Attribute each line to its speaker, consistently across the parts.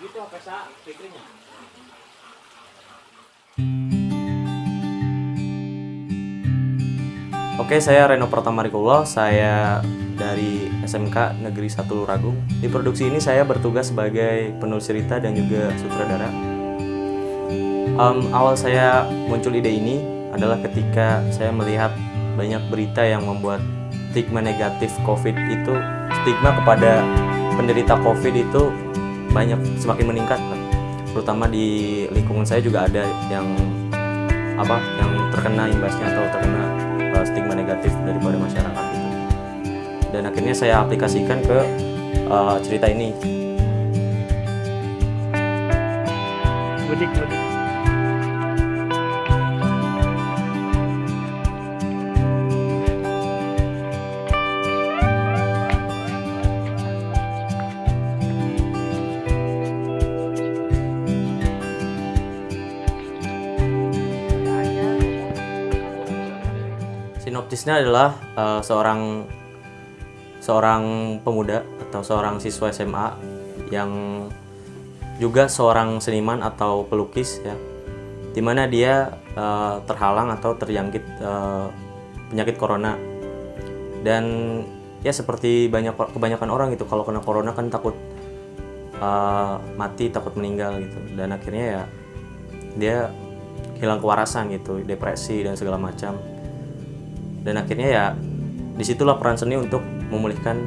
Speaker 1: Begitu apa sa fikrnya?
Speaker 2: Oke, saya Reno Pratama Rikullah, saya dari SMK Negeri 1 Luragung. Di produksi ini saya bertugas sebagai penulis cerita dan juga sutradara. Em, awal saya muncul ide ini adalah ketika saya melihat banyak berita yang membuat stigma negatif COVID itu, stigma kepada penderita COVID itu banyak semakin meningkat, Pak. terutama di lingkungan saya juga ada yang apa yang terkena imbasnya atau terkena uh, stigma negatif daripada masyarakat itu. Dan akhirnya saya aplikasikan ke uh, cerita ini.
Speaker 3: Mudik mudik
Speaker 2: sinopsisnya adalah uh, seorang seorang pemuda atau seorang siswa SMA yang juga seorang seniman atau pelukis ya. Di mana dia uh, terhalang atau terjangkit uh, penyakit corona. Dan ya seperti banyak kebanyakan orang gitu kalau kena corona kan takut uh, mati takut meninggal gitu. Dan akhirnya ya dia hilang kewarasan gitu depresi dan segala macam dan akhirnya ya di situlah peran seni untuk memulihkan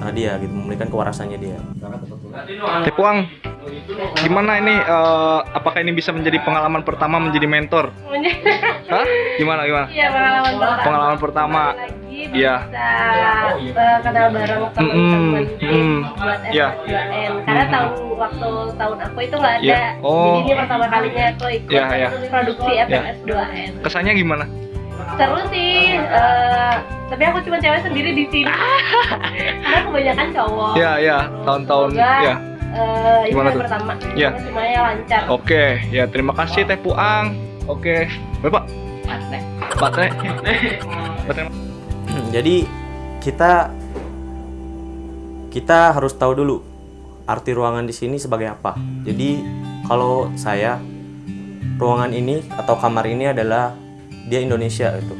Speaker 2: uh, dia gitu memulihkan kewarasannya dia
Speaker 3: Tepuang gimana ini eh, apakah ini bisa menjadi pengalaman pertama menjadi mentor Hah? gimana gimana
Speaker 4: Iya pengalaman pertama.
Speaker 3: Pengalaman pertama. Iya.
Speaker 4: bisa eh, kenal bareng teman-teman
Speaker 3: Mm-mm, mm,
Speaker 4: buat
Speaker 3: iya.
Speaker 4: S2N. Karena tahun waktu tahun aku itu nggak ada.
Speaker 3: Iya. Oh.
Speaker 4: Jadi ini pertama kalinya aku ikut
Speaker 3: Iya, iya.
Speaker 4: produksi
Speaker 3: Iya.
Speaker 4: FMS 2N.
Speaker 3: kesannya gimana
Speaker 4: Seru sih. eh, tapi aku cuma cewek sendiri di sini. Karena kebanyakan cowok.
Speaker 3: ya ya tahun-tahun ya
Speaker 4: eh, ini
Speaker 3: Gimana
Speaker 4: yang
Speaker 3: tuh?
Speaker 4: pertama.
Speaker 3: Iya.
Speaker 4: Semuanya lancar.
Speaker 3: oke ya terima kasih Teh Puang oke bapak baterai baterai
Speaker 2: jadi kita kita harus tahu dulu arti ruangan di sini sebagai apa. Jadi kalau saya ruangan ini atau kamar ini adalah dia Indonesia itu.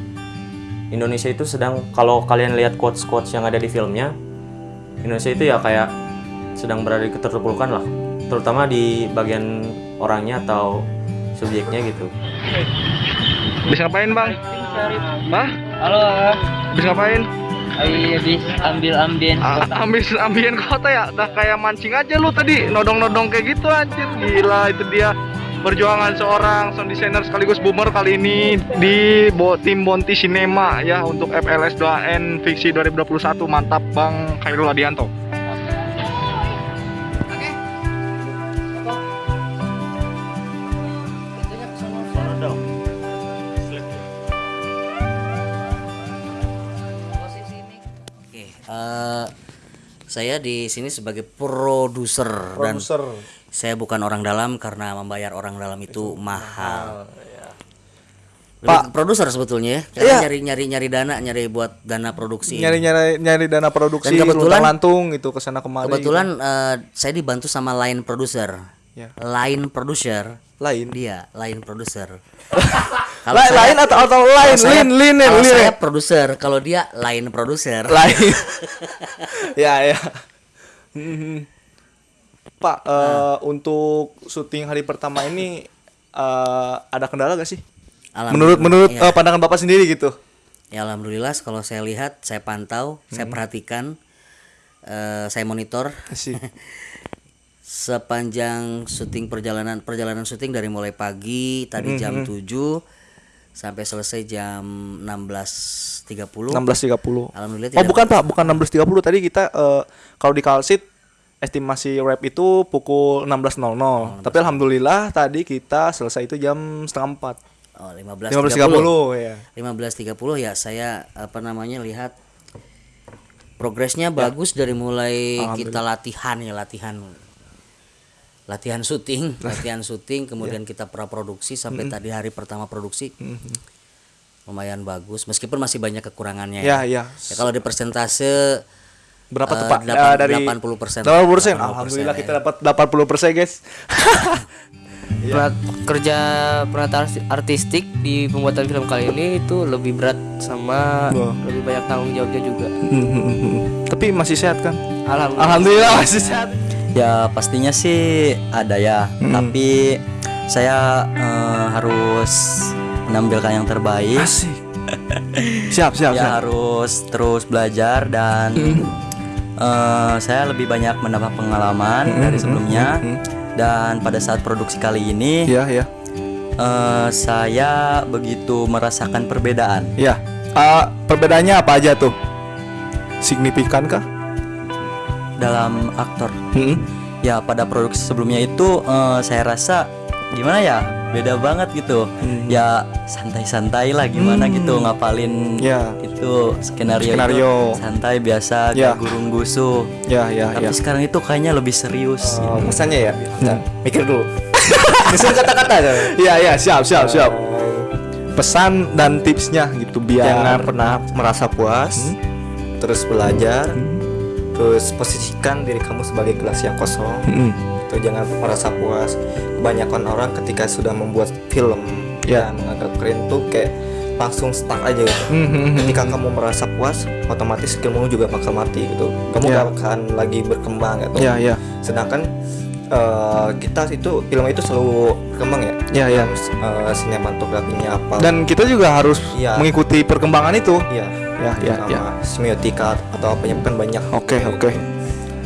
Speaker 2: Indonesia itu sedang kalau kalian lihat quotes quotes yang ada di filmnya, Indonesia itu ya kayak sedang berada di keterpurukan lah, terutama di bagian orangnya atau subjeknya gitu.
Speaker 3: bisa ngapain bang? Hah?
Speaker 5: Halo,
Speaker 3: bisa ngapain?
Speaker 5: Ayo habis ambil ambien
Speaker 3: Ah, ambis ambien kota ya? Dah kayak mancing aja lu tadi. Nodong-nodong kayak gitu anjir. Gila itu dia perjuangan seorang sound designer sekaligus boomer kali ini di bo tim Bonti Cinema ya untuk FLS 2N Fiksi 2021 mantap Bang Khairul Adianto.
Speaker 5: Oke, eh, saya di sini sebagai produser dan saya bukan orang dalam karena membayar orang dalam itu, mahal. Lebih ke produser sebetulnya ya.
Speaker 3: Iya.
Speaker 5: nyari nyari nyari dana, nyari buat dana produksi. ini.
Speaker 3: nyari nyari nyari dana produksi
Speaker 5: Dan kebetulan-
Speaker 3: lantung gitu ke sana kemari
Speaker 5: Kebetulan eh, saya dibantu sama line producer.
Speaker 3: Ya.
Speaker 5: Line producer.
Speaker 3: lain
Speaker 5: Dia line producer.
Speaker 3: lain lain atau atau lain
Speaker 5: kalau saya-
Speaker 3: lin lin
Speaker 5: kalau
Speaker 3: lin
Speaker 5: saya produser, kalau dia line producer.
Speaker 3: lain ya ya Pak eh, untuk syuting hari pertama ini eh, ada kendala gak sih? Menurut menurut
Speaker 5: Iya.
Speaker 3: eh, pandangan bapak sendiri gitu.
Speaker 5: Ya alhamdulillah kalau saya lihat, saya pantau, saya perhatikan, eh, saya monitor.
Speaker 3: Sih
Speaker 5: sepanjang syuting perjalanan perjalanan syuting dari mulai pagi tadi jam 7 sampai selesai jam 16.30.
Speaker 3: 16.30
Speaker 5: Alhamdulillah
Speaker 3: oh bukan pak bukan 16.30 tadi kita eh, kalau di kalsit estimasi rap itu pukul 16.00 tapi alhamdulillah tadi kita selesai itu jam setengah empat.
Speaker 5: Oh, 15.30.
Speaker 3: 15.30 ya
Speaker 5: 15.30 ya saya apa namanya lihat progresnya bagus dari mulai kita latihan ya latihan latihan syuting latihan syuting kemudian kita praproduksi sampai tadi hari pertama produksi. Lumayan bagus meskipun masih banyak kekurangannya
Speaker 3: ya. ya.
Speaker 5: Ya, kalau di persentase
Speaker 3: Berapa
Speaker 5: Eh,
Speaker 3: tepat?
Speaker 5: delapan-
Speaker 3: Eh, dari
Speaker 5: 80%.
Speaker 3: 80%.
Speaker 5: 80%,
Speaker 3: Alhamdulillah
Speaker 5: ya.
Speaker 3: kita dapat 80% guys.
Speaker 6: Perat- kerja penata arti- artistik di pembuatan film kali ini itu lebih berat sama
Speaker 3: Wah.
Speaker 6: lebih banyak tanggung jawabnya juga.
Speaker 3: Tapi masih sehat kan?
Speaker 6: Alhamdulillah.
Speaker 3: Alhamdulillah masih sehat.
Speaker 7: Ya pastinya sih ada ya, tapi saya eh, harus menampilkan yang terbaik.
Speaker 3: Asik. siap, siap,
Speaker 7: ya
Speaker 3: siap.
Speaker 7: harus terus belajar dan eh, saya lebih banyak mendapat pengalaman dari sebelumnya. Dan pada saat produksi kali ini,
Speaker 3: Iya, iya.
Speaker 7: eh, saya begitu merasakan perbedaan.
Speaker 3: Iya. Eh, perbedaannya apa aja tuh? Signifikan kah?
Speaker 7: dalam aktor.
Speaker 3: Hmm.
Speaker 7: Ya pada produksi sebelumnya itu eh, saya rasa gimana ya beda banget gitu. Ya santai-santai lah gimana gitu ngapalin
Speaker 3: Ya.
Speaker 7: itu skenario,
Speaker 3: Skenario.
Speaker 7: itu santai biasa
Speaker 3: Ya.
Speaker 7: kayak gurung gusu.
Speaker 3: Ya, ya,
Speaker 7: Tapi
Speaker 3: ya.
Speaker 7: sekarang itu kayaknya lebih serius.
Speaker 3: Oh,
Speaker 7: gitu.
Speaker 3: pesannya ya. Nah, mikir dulu. Disuruh kata-kata Iya, iya, siap, siap, siap. Pesan dan tipsnya gitu biar
Speaker 8: jangan pernah merasa puas terus belajar terus posisikan diri kamu sebagai gelas yang kosong
Speaker 3: Mm.
Speaker 8: Itu jangan merasa puas kebanyakan orang ketika sudah membuat film
Speaker 3: Ya.
Speaker 8: menganggap keren tuh kayak langsung stuck aja gitu
Speaker 3: Mhm.
Speaker 8: ketika kamu merasa puas otomatis skillmu juga bakal mati gitu kamu
Speaker 3: Ya.
Speaker 8: gak akan lagi berkembang gitu
Speaker 3: Ya, ya.
Speaker 8: sedangkan eh, kita itu film itu selalu berkembang ya
Speaker 3: ya.
Speaker 8: Terus, eh, sinematografinya apa
Speaker 3: Dan kita juga harus
Speaker 8: Iya.
Speaker 3: mengikuti perkembangan itu. Ya, ya,
Speaker 8: sama
Speaker 3: ya.
Speaker 8: semiotika atau apa kan banyak
Speaker 3: Oke, oke.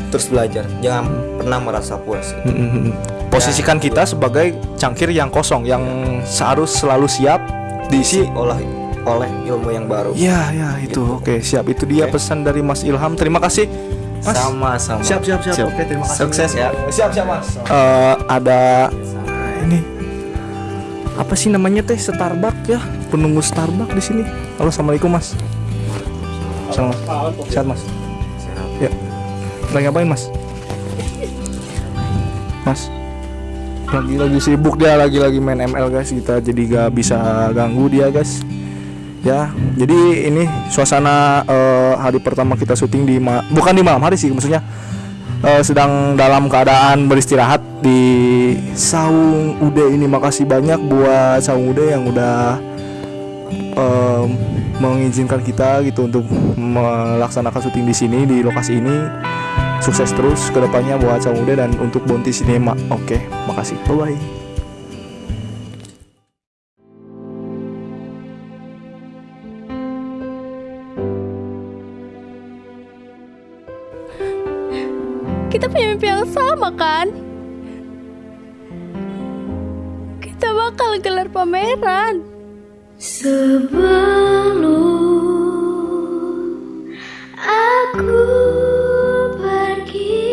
Speaker 8: Terus belajar jangan pernah merasa puas gitu.
Speaker 3: Posisikan kita sebagai cangkir yang kosong yang harus selalu siap diisi
Speaker 8: oleh oleh ilmu yang baru
Speaker 3: Ya, ya itu. Oke, siap. Itu dia pesan dari Mas Ilham. Terima kasih. Mas.
Speaker 7: Sama-sama.
Speaker 3: Siap, siap, siap. Oke, terima kasih.
Speaker 7: Sukses ya.
Speaker 3: Siap, siap, Mas. Eh, ada ini apa sih namanya teh Starbucks ya? Penunggu Starbucks di sini. Halo, assalamualaikum, Mas. Mas. Sehat, Mas. Ya. Lagi ngapain, Mas? Mas. Lagi lagi sibuk dia lagi lagi main ML guys kita jadi gak bisa ganggu dia guys ya jadi ini suasana eh, hari pertama kita syuting di ma- bukan di malam hari sih maksudnya eh, sedang dalam keadaan beristirahat di Saung Ude ini makasih banyak buat Saung Ude yang udah em, mengizinkan kita gitu untuk melaksanakan syuting di sini di lokasi ini sukses terus ke depannya buat Saung Ude dan untuk Bonti Cinema oke makasih bye bye
Speaker 9: Kita punya mimpi yang sama kan? Kita bakal gelar pameran. Sebelum aku pergi,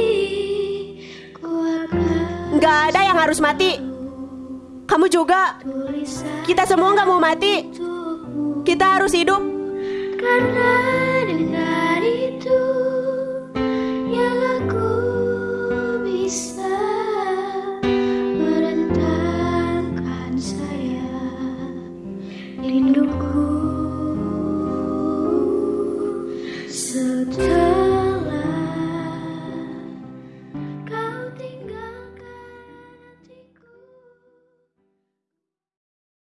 Speaker 9: ku akan
Speaker 10: Nggak ada yang harus mati. Kamu juga. Kita semua nggak mau mati. Kita harus hidup.
Speaker 9: Karena dengan itu